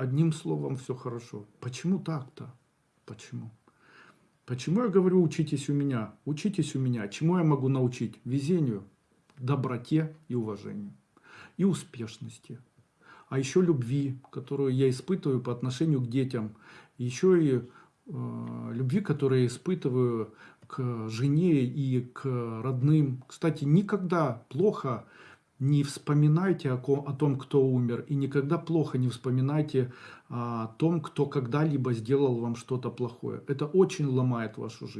одним словом все хорошо. Почему так-то? Почему? Почему я говорю, учитесь у меня? Учитесь у меня. Чему я могу научить? Везению, доброте и уважению. И успешности. А еще любви, которую я испытываю по отношению к детям. Еще и э, любви, которую я испытываю к жене и к родным. Кстати, никогда плохо вспоминайте о, о том, кто умер, и никогда плохо не вспоминайте о том, кто когда-либо сделал вам что-то плохое. Это очень ломает вашу жизнь.